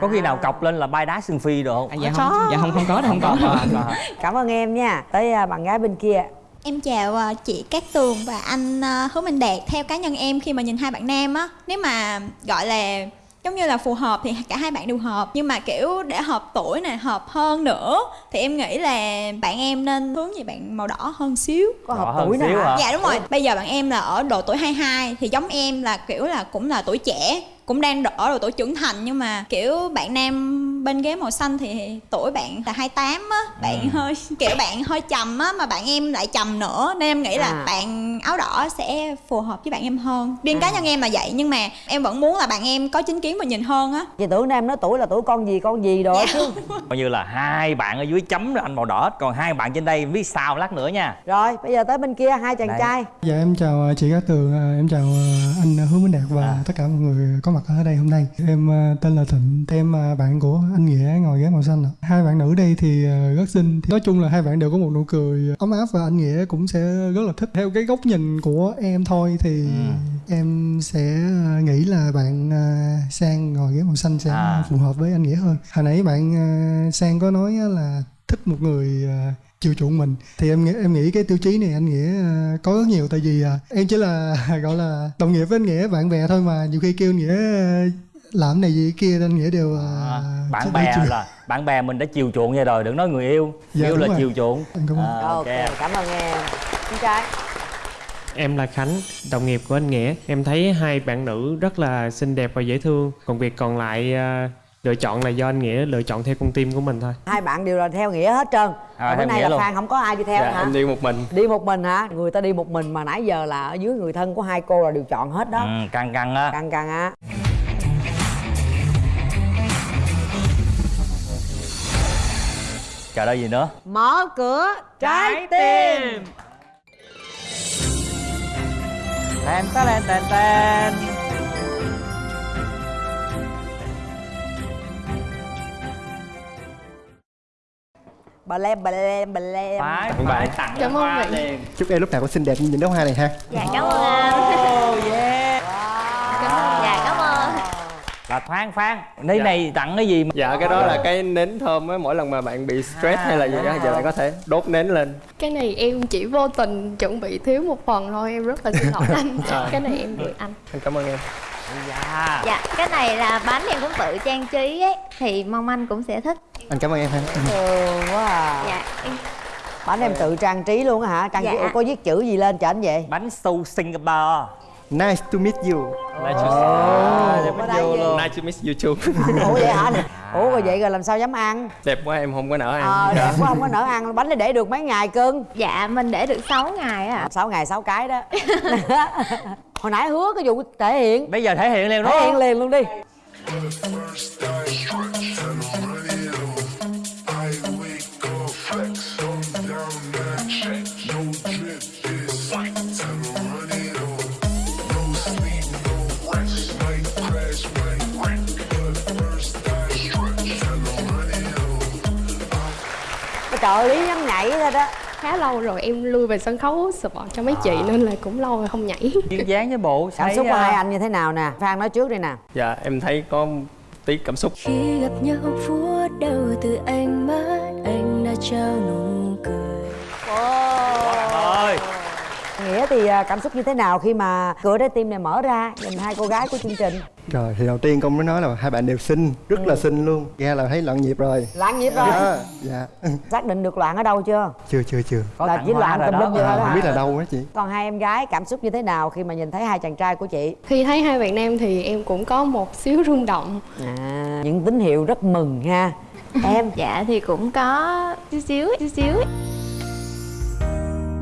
Có khi nào cọc lên là bay đá xương phi được không? À, dạ không dạ không không có đâu không có đâu. Cảm ơn em nha. Tới à, bạn gái bên kia. Em chào ờ, chị Cát Tường và anh ờ, Hứa Minh Đạt. Theo cá nhân em khi mà nhìn hai bạn nam á Nếu mà gọi là giống như là phù hợp thì cả hai bạn đều hợp. Nhưng mà kiểu để hợp tuổi này hợp hơn nữa Thì em nghĩ là bạn em nên hướng về bạn màu đỏ hơn xíu. Có hợp tuổi hả? Dạ đúng rồi. Bây giờ bạn em là ở độ tuổi 22 Thì giống em là kiểu là cũng là tuổi trẻ Cũng đang ở độ tuổi trưởng thành Nhưng mà kiểu bạn nam bên ghế màu xanh thì tuổi bạn là 28 á Bạn Ừ. hơi kiểu bạn hơi trầm á Mà bạn em lại trầm nữa Nên em nghĩ là À. bạn áo đỏ sẽ phù hợp với bạn em hơn Riêng cá À. nhân em là vậy Nhưng mà em vẫn muốn là bạn em có chính kiến và nhìn hơn á chị tưởng em nói tuổi là tuổi con gì con gì rồi Dạ. chứ coi như là hai bạn ở dưới chấm rồi anh màu đỏ hết còn hai bạn trên đây biết sao lát nữa nha rồi bây giờ tới bên kia hai chàng Đây. trai Dạ em chào ờ, chị Cát Tường, ờ, em chào ờ, anh Hứa Minh Đạt và À. tất cả mọi người có mặt ở đây hôm nay. Em ờ, tên là Thịnh, em ờ, bạn của anh Nghĩa ngồi ghế màu xanh. Hai bạn nữ đây thì ờ, rất xinh. Nói chung là hai bạn đều có một nụ cười ấm áp và anh Nghĩa cũng sẽ rất là thích. Theo cái góc nhìn của em thôi thì Ừ. em sẽ nghĩ là bạn Sang ngồi ghế màu xanh sẽ À. phù hợp với anh Nghĩa hơn. Hồi nãy bạn Sang có nói là thích một người chiều chuộng mình thì em nghĩ em nghĩ cái tiêu chí này anh nghĩa ờ, có rất nhiều tại vì à, em chỉ là gọi là đồng nghiệp với anh nghĩa bạn bè thôi mà nhiều khi kêu anh nghĩa ờ, làm này gì kia anh nghĩa đều à, bạn bè chiều. là bạn bè mình đã chiều chuộng vậy rồi đừng nói người yêu Dạ, yêu là rồi. chiều chuộng Em cảm ơn. À, ok cảm ơn em con trai Em là Khánh, đồng nghiệp của anh Nghĩa. Em thấy hai bạn nữ rất là xinh đẹp và dễ thương. Còn việc còn lại lựa chọn là do anh Nghĩa lựa chọn theo con tim của mình thôi. hai bạn đều là theo nghĩa hết trơn. À, bữa nay là luôn. phan không có ai đi theo dạ hả? em đi một mình. Đi một mình hả? Người ta đi một mình mà nãy giờ là ở dưới người thân của hai cô là đều chọn hết đó. Ừ, căng căng á. Căng căng á. Chờ đó gì nữa? Mở cửa trái tim. Tên tên tên tên bà lem bà lem bà lem. Phải phải bạn. tặng Cảm ơn hoa bạn. liền. Chúc em lúc nào cũng xinh đẹp như những đóa hoa này ha. Dạ cảm ơn anh oh yeah. Dạ cảm ơn. Là thoáng phán đây này tặng cái gì mà dạ cái đó là cái nến thơm á mỗi lần mà bạn bị stress À, hay là gì đó dạ. giờ bạn có thể đốt nến lên. Cái này em chỉ vô tình chuẩn bị thiếu một phần thôi em rất là xin lỗi anh. À. cái này em gửi anh. Em cảm ơn em dạ. Dạ cái này là bánh em cũng tự trang trí ấy thì mong anh cũng sẽ thích. Anh cảm ơn em ha. Thường quá à. Dạ. Em bánh em tự trang trí luôn á hả? Trang trí Dạ. Ủa, có viết chữ gì lên cho anh vậy? Bánh su Singapore. Nice to meet you. Nice to đây gì? nice to meet you too. Ủa vậy hả? Ủa rồi vậy rồi làm sao dám ăn? Đẹp quá em không có nỡ ăn. Ờ đẹp quá không có nỡ ăn. Bánh này để được mấy ngày cưng? Dạ mình để được 6 ngày á. Ạ 6 ngày 6 cái đó hồi nãy hứa cái vụ thể hiện. Bây giờ thể hiện liền đúng thể hiện liền luôn đi. Trợ lý nhắm nhảy thôi đó khá lâu rồi em lui về sân khấu support cho mấy chị nên là cũng lâu rồi không nhảy. Duyên dáng với bộ cảm thấy, xúc của à, hai anh như thế nào nè? Phan nói trước đi nè. Dạ em thấy có tí cảm xúc. Khi gặp nhau phút đầu từ ánh mắt anh đã trao nụ cười. Ơi nghĩa thì à, cảm xúc như thế nào khi mà cửa trái tim này mở ra? Nhìn hai cô gái của chương trình. Rồi thì đầu tiên con mới nói là hai bạn đều xinh rất là xinh luôn. Nghe là thấy loạn nhịp rồi. Loạn nhịp rồi. Dạ dạ. Xác định được loạn ở đâu chưa? Chưa chưa chưa. Có là chỉ loạn rồi đó lum vậy thôi đó không biết là đâu á chị. Còn hai em gái cảm xúc như thế nào khi mà nhìn thấy hai chàng trai của chị? Khi thấy hai bạn nam thì em cũng có một xíu rung động. À, những tín hiệu rất mừng ha. Em? Dạ thì cũng có xíu xíu xíu xíu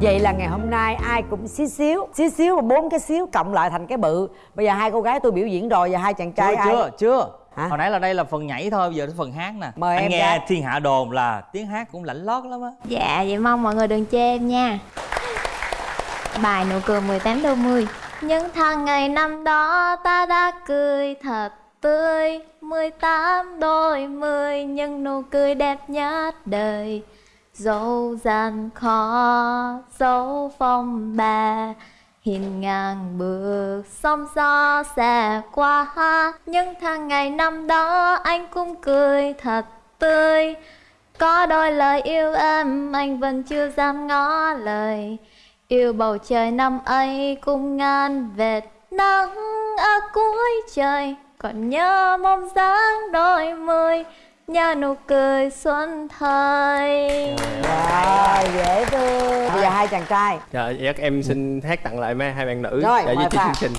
vậy là ngày hôm nay ai cũng xíu xíu xíu xíu và bốn cái xíu cộng lại thành cái bự. Bây giờ hai cô gái tôi biểu diễn rồi và hai chàng trai chưa ai? chưa chưa. Hả? hồi nãy là đây là phần nhảy thôi bây giờ đến phần hát nè. Mời anh em nghe gái. thiên hạ đồn là tiếng hát cũng lạnh lót lắm á. Dạ vậy mong mọi người đừng chê em nha. Bài nụ cười 18 đôi mươi những tháng ngày năm đó ta đã cười thật tươi. 18 đôi mươi những nụ cười đẹp nhất đời dẫu gian khó, dẫu phong ba hiền ngàn bước sóng gió sẽ qua. Những tháng ngày năm đó anh cũng cười thật tươi. Có đôi lời yêu em, anh vẫn chưa dám ngó lời. Yêu bầu trời năm ấy cũng ngàn vệt nắng ở cuối trời. Còn nhớ mong dáng đôi mươi Nhớ nụ cười xuân thời. Rồi dễ thương. Bây giờ hai chàng trai. Dạ chắc em xin hát tặng lại mấy hai bạn nữ Rồi, để mời duy trì Phan. chương trình.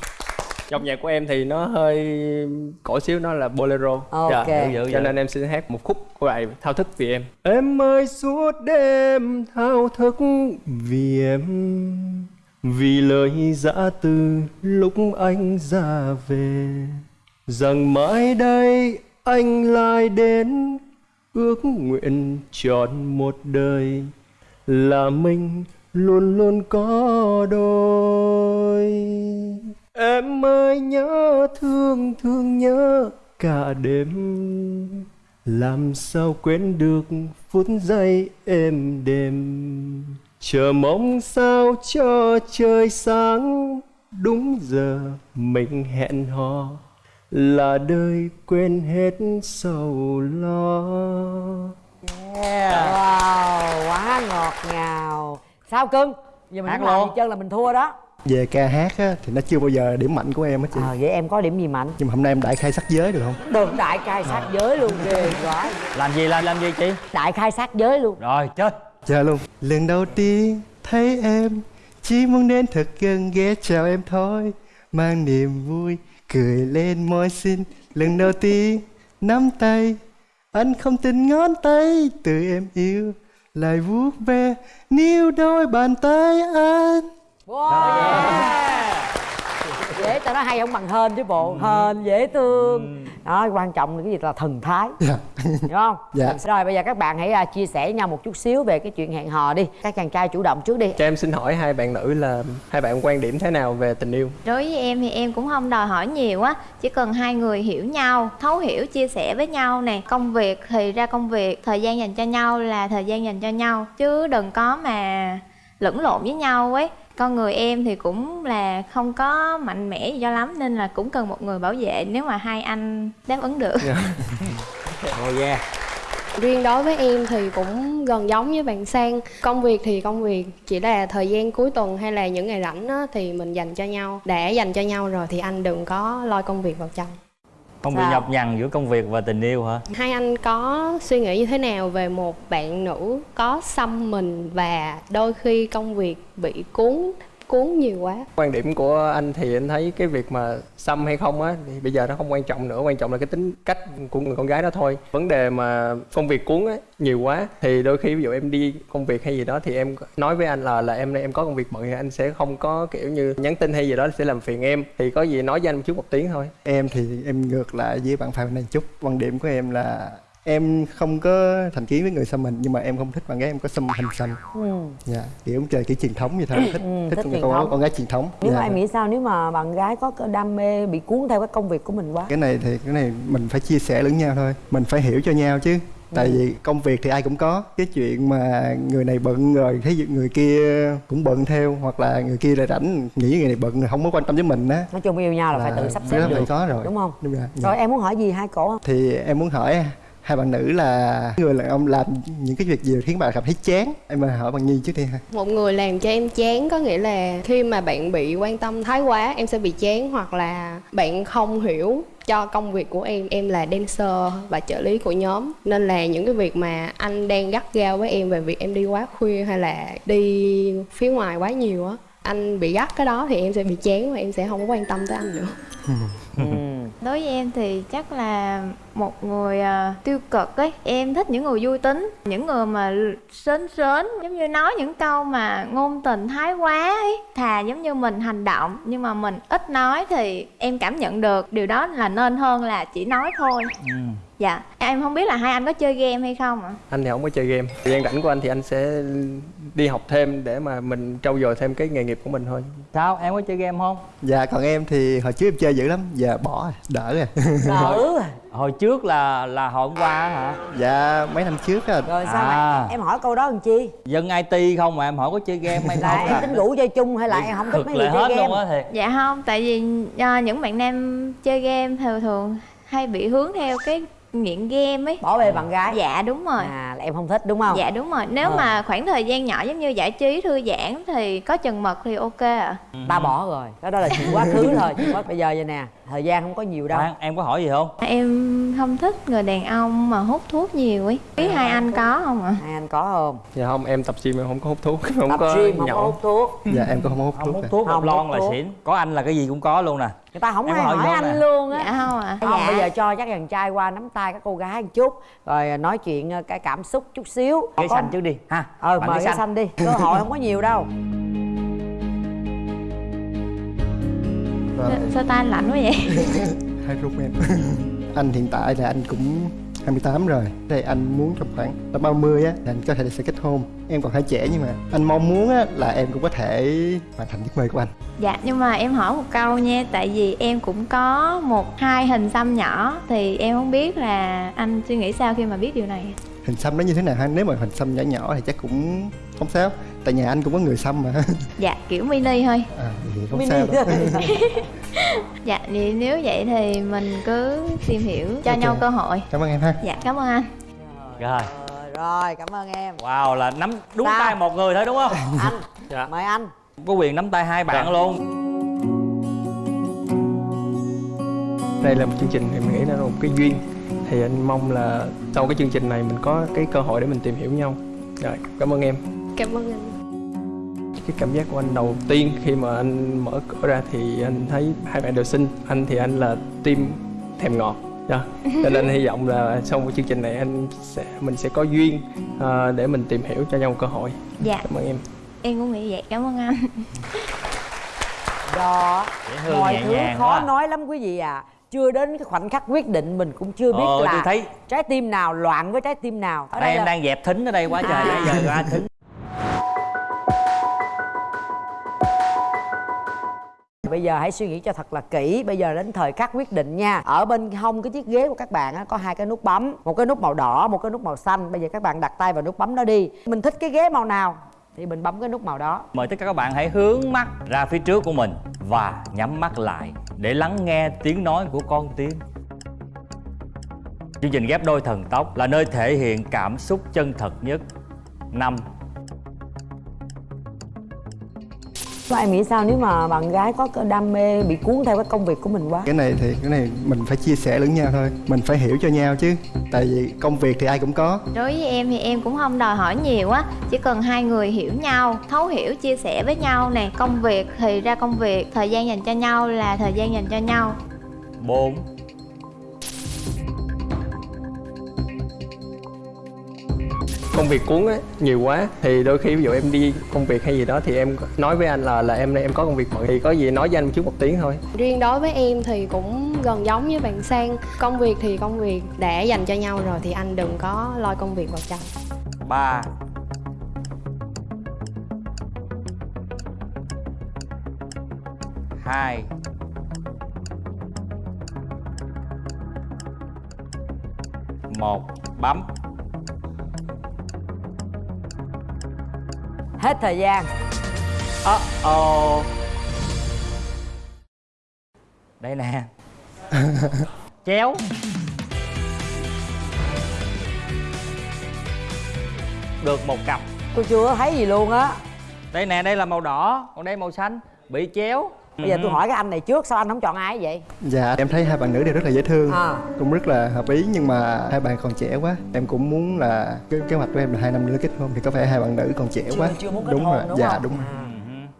Dòng nhạc của em thì nó hơi cổ xíu nó là bolero. Ok. dạ, Dữ, dữ, cho dữ. nên em xin hát một khúc của bài thao thức vì em. Em ơi suốt đêm thao thức vì em. Vì lời dã từ lúc anh ra về. Rằng mãi đây anh lại đến ước nguyện trọn một đời, là mình luôn luôn có đôi. Em ơi, nhớ thương thương nhớ cả đêm. Làm sao quên được phút giây êm đềm? Chờ mong sao cho trời sáng, đúng giờ mình hẹn hò là đời quên hết sầu lo. Wow quá ngọt sao cưng? Giờ mình Hát luôn. gì chân là mình thua đó. Về ca hát á, thì nó chưa bao giờ điểm mạnh của em hết chị. À, vậy em có điểm gì mạnh? Nhưng mà hôm nay em đại khai sắc giới được không? Đường đại khai sát giới luôn ghê quá. Làm gì làm làm gì chị? Đại khai sát giới luôn. Rồi chơi chơi luôn. Lần đầu tiên thấy em chỉ muốn đến thật gần ghé chào em thôi mang niềm vui cười lên môi xinh lần đầu tiên nắm tay. Anh không tin ngón tay từ em yêu lại vuốt ve níu đôi bàn tay anh. Dễ tao nói hay không bằng hên chứ bộ hên dễ thương đó quan trọng là cái gì là thần thái. Hiểu không? Dạ. rồi bây giờ các bạn hãy à, chia sẻ với nhau một chút xíu về cái chuyện hẹn hò đi. Các chàng trai chủ động trước đi. Cho em xin hỏi hai bạn nữ là hai bạn quan điểm thế nào về tình yêu? Đối với em thì em cũng không đòi hỏi nhiều á chỉ cần hai người hiểu nhau thấu hiểu chia sẻ với nhau nè. Công việc thì ra công việc thời gian dành cho nhau là thời gian dành cho nhau chứ đừng có mà lẫn lộn với nhau ấy con người em thì cũng là không có mạnh mẽ gì cho lắm nên là cũng cần một người bảo vệ nếu mà hai anh đáp ứng được. Oh yeah. Riêng đối với em thì cũng gần giống với bạn sang. Công việc thì công việc chỉ là thời gian cuối tuần hay là những ngày rảnh á, thì mình dành cho nhau. Đã dành cho nhau rồi thì anh đừng có lôi công việc vào trong không bị Sao? nhập nhằn giữa công việc và tình yêu hả hai anh có suy nghĩ như thế nào về một bạn nữ có xăm mình và đôi khi công việc bị cuốn cuốn nhiều quá. Quan điểm của anh thì anh thấy cái việc mà xăm hay không á thì bây giờ nó không quan trọng nữa. Quan trọng là cái tính cách của người con gái đó thôi. Vấn đề mà công việc cuốn á nhiều quá. Thì đôi khi ví dụ em đi công việc hay gì đó thì em nói với anh là là em em có công việc bận thì anh sẽ không có kiểu như nhắn tin hay gì đó sẽ làm phiền em. Thì có gì nói với anh một chút một tiếng thôi. Em thì em ngược lại với bạn Phạm này chút. Quan điểm của em là em không có thành kiến với người xăm mình nhưng mà em không thích bạn gái em có xăm hình xăm ừ. dạ kiểu trời kiểu truyền thống vậy thôi. Thích Ừ, thích, thích con, con, con gái truyền thống. Nếu Dạ. mà em nghĩ sao? Nếu mà bạn gái có đam mê bị cuốn theo cái công việc của mình quá. Cái này thì cái này mình phải chia sẻ lẫn nhau thôi. Mình phải hiểu cho nhau chứ. Tại Ừ. vì công việc thì ai cũng có. Cái chuyện mà người này bận rồi thấy người kia cũng bận theo hoặc là người kia lại rảnh nghĩ người này bận không có quan tâm với mình á. Nói chung yêu nhau là phải tự sắp xếp được phải có rồi. đúng không? Đúng rồi rồi em muốn hỏi gì hai cổ không? Thì em muốn hỏi hai bạn nữ là người đàn ông làm những cái việc gì khiến bạn cảm thấy chán? Em mà hỏi bằng nhi trước đi ha. Một người làm cho em chán có nghĩa là khi mà bạn bị quan tâm thái quá em sẽ bị chán hoặc là bạn không hiểu cho công việc của em em là dancer và trợ lý của nhóm. Nên là những cái việc mà anh đang gắt gao với em về việc em đi quá khuya hay là đi phía ngoài quá nhiều á anh bị gắt cái đó thì em sẽ bị chán và em sẽ không có quan tâm tới anh nữa đối với em thì chắc là một người à, tiêu cực ấy. Em thích những người vui tính những người mà sến sến giống như nói những câu mà ngôn tình thái quá ấy thà giống như mình hành động. Nhưng mà mình ít nói thì em cảm nhận được điều đó là nên hơn là chỉ nói thôi. Dạ. Em không biết là hai anh có chơi game hay không ạ? Anh thì không có chơi game. Thời gian rảnh của anh thì anh sẽ đi học thêm để mà mình trau dồi thêm cái nghề nghiệp của mình thôi. Sao em có chơi game không? Dạ còn em thì hồi trước em chơi dữ lắm. Giờ bỏ rồi đỡ rồi. Đỡ hồi trước là là hồi hôm qua hả? Dạ mấy năm trước á. Rồi sao À. mà em hỏi câu đó làm chi? Dân it không mà em hỏi có chơi game hay là em à? tính rủ chơi chung hay là em không thích mấy người lại chơi hết game? luôn á thiệt dạ không tại vì à, những bạn nam chơi game thường thường hay bị hướng theo cái nghiện game ấy. Bỏ bê bạn gái. Dạ đúng rồi. À là em không thích đúng không? Dạ đúng rồi. Nếu Ờ. mà khoảng thời gian nhỏ giống như giải trí thư giãn thì có chừng mật thì ok ạ. Ta bỏ rồi. Cái đó là chuyện quá khứ rồi chuyện quá bây giờ vậy nè. Thời gian không có nhiều đâu. Khoan, em có hỏi gì không? Em không thích người đàn ông mà hút thuốc nhiều ấy. Biết hai anh có không ạ? Hai anh có không? Dạ không em tập gym em không có hút thuốc không tập có gym không có hút thuốc. Dạ em cũng không hút không thuốc hút à. thuốc Không lon là xỉn. Có anh là cái gì cũng có luôn nè. Người ta không Em ai hỏi hỏi anh nè. luôn á. Dạ không ạ không dạ. bây giờ cho các chàng trai qua nắm tay các cô gái một chút rồi nói chuyện ờ, cái cảm xúc chút xíu. Cái Có- xanh trước đi ha. Ờ Bạn mời cái cái xanh. đi cơ hội không có nhiều đâu. Rồi, Sao- sao tay anh lạnh quá vậy? Hai rút em. Anh hiện tại là anh cũng 28 rồi. Đây anh muốn trong khoảng tầm 30 á là anh có thể sẽ kết hôn. Em còn hơi trẻ nhưng mà anh mong muốn á là em cũng có thể hoàn thành giấc mơ của anh. Dạ nhưng mà em hỏi một câu nha tại vì em cũng có một hai hình xăm nhỏ thì em không biết là anh suy nghĩ sao khi mà biết điều này? Hình xăm nó như thế nào ha? Nếu mà hình xăm nhỏ nhỏ thì chắc cũng không sao Tại nhà anh cũng có người xăm mà. Dạ kiểu mini thôi. À thì không Mini sao đâu. dạ thì nếu vậy thì mình cứ tìm hiểu cho Ok. nhau cơ hội. Cảm ơn em ha. Dạ cảm ơn anh. Rồi. Rồi rồi cảm ơn em. Wow là nắm đúng Sao? tay một người thôi đúng không? Anh dạ. mời anh. Có quyền nắm tay hai bạn Dạ. luôn. Đây là một chương trình em nghĩ là một cái duyên. Thì anh mong là sau cái chương trình này mình có cái cơ hội để mình tìm hiểu nhau. Rồi cảm ơn em. Cảm ơn anh cái cảm giác của anh đầu tiên khi mà anh mở cửa ra thì anh thấy hai bạn đều xinh. Anh thì anh là tim thèm ngọt. Dạ. cho nên hy vọng là sau một chương trình này anh sẽ mình sẽ có duyên à, để mình tìm hiểu cho nhau một cơ hội. Dạ. Cảm ơn em. Em cũng nghĩ vậy. Cảm ơn anh. Đó. Mọi thứ khó quá. nói lắm quý vị à. Chưa đến cái khoảnh khắc quyết định mình cũng chưa biết Ờ, là thấy- trái tim nào loạn với trái tim nào. Ở đây em là- đang dẹp thính ở đây quá trời. À. giờ ra thính Bây giờ hãy suy nghĩ cho thật là kỹ. Bây giờ đến thời khắc quyết định nha. Ở bên hông cái chiếc ghế của các bạn á, có hai cái nút bấm Một cái nút màu đỏ, một cái nút màu xanh. Bây giờ các bạn đặt tay vào nút bấm đó đi. Mình thích cái ghế màu nào Thì mình bấm cái nút màu đó. Mời tất cả các bạn hãy hướng mắt ra phía trước của mình và nhắm mắt lại để lắng nghe tiếng nói của con tim. Chương trình ghép đôi thần tốc là nơi thể hiện cảm xúc chân thật nhất. Năm Và em nghĩ sao nếu mà bạn gái có cái đam mê bị cuốn theo cái công việc của mình quá? Cái này thì cái này mình phải chia sẻ lẫn nhau thôi. Mình phải hiểu cho nhau chứ. Tại vì công việc thì ai cũng có. Đối với em thì em cũng không đòi hỏi nhiều á. Chỉ cần hai người hiểu nhau thấu hiểu chia sẻ với nhau nè. Công việc thì ra công việc thời gian dành cho nhau là thời gian dành cho nhau. Bốn công việc cuốn á nhiều quá. Thì đôi khi ví dụ em đi công việc hay gì đó thì em nói với anh là là em nay em có công việc bận thì có gì nói với anh trước một tiếng thôi. Riêng đối với em thì cũng gần giống với bạn sang công việc thì công việc đã dành cho nhau rồi thì anh đừng có lôi công việc vào trong. Ba. Hai. Một. Bấm Hết thời gian. Uh oh đây nè. Chéo. Được một cặp. Tôi chưa thấy gì luôn á. Đây nè đây là màu đỏ còn đây màu xanh. Bị chéo Bây giờ tôi Ừ. hỏi cái anh này trước Sao anh không chọn ai vậy? Dạ em thấy hai bạn nữ đều rất là dễ thương À. cũng rất là hợp ý nhưng mà hai bạn còn trẻ quá. Em cũng muốn là cái kế hoạch của em là hai năm nữa kết hôn thì có vẻ hai bạn nữ còn trẻ Chưa- quá. chưa muốn kết đúng hôn, rồi đúng dạ không? đúng rồi.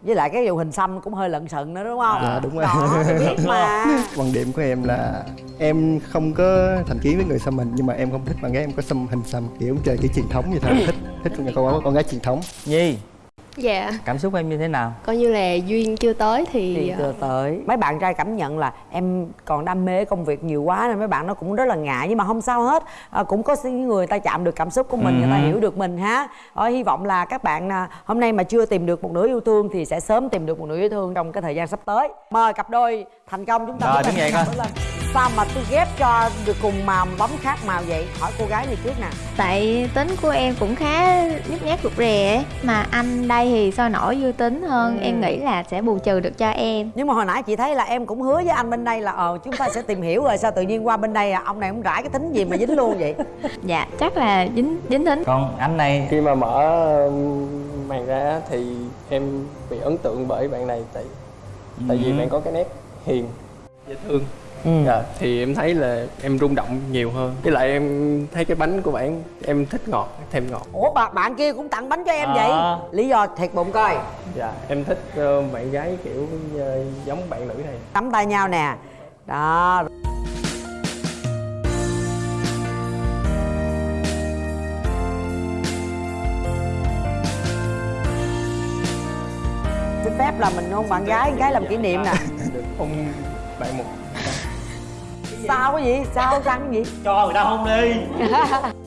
Với lại cái vụ hình xăm cũng hơi lận sận nữa đúng không? Dạ đúng rồi. Đó, biết mà. Quan điểm của em là em không có thành kiến với người xăm mình nhưng mà em không thích bạn gái em có xăm hình xăm kiểu chơi cái truyền thống như thế. Thích thích con con gái truyền thống. Nhi dạ. Cảm xúc em như thế nào? Coi như là duyên chưa tới thì thì chưa tới. Mấy bạn trai cảm nhận là em còn đam mê công việc nhiều quá nên mấy bạn nó cũng rất là ngại. Nhưng mà không sao hết. À, cũng có những người ta chạm được cảm xúc của mình người ta Ừ. hiểu được mình ha. Ờ, hy vọng là các bạn à, hôm nay mà chưa tìm được một nửa yêu thương thì sẽ sớm tìm được một nửa yêu thương trong cái thời gian sắp tới. Mời cặp đôi thành công chúng ta Rồi, đứng dậy lên, coi. sao mà tôi ghép cho được cùng màu bấm khác màu vậy? Hỏi cô gái này trước nè. Tại tính của em cũng khá nhút nhát rụt rè mà anh đây thì sôi nổi vui tính hơn. Ừ. em nghĩ là sẽ bù trừ được cho em. Nhưng mà hồi nãy chị thấy là em cũng hứa với anh bên đây là ờ chúng ta sẽ tìm hiểu rồi sao tự nhiên qua bên đây à, ông này không rải cái tính gì mà dính luôn vậy? Dạ chắc là dính dính tính. Còn anh này? Khi mà mở um, màn ra thì em bị ấn tượng bởi bạn này tại tại vì Ừ. bạn có cái nét hiền. Dễ thương Ừ. dạ, thì em thấy là em rung động nhiều hơn. Với lại em thấy cái bánh của bạn em thích ngọt thêm ngọt. Ủa bạn bạn kia cũng tặng bánh cho em À. vậy lý do thiệt bụng coi. Dạ em thích ờ, bạn gái kiểu ờ, giống bạn nữ này. Nắm tay nhau nè. Đó. Phép là mình hôn bạn gái gái làm kỷ niệm nè. Được hôn bạn một sao cái gì? Sao răng gì? Cho người ta hôn đi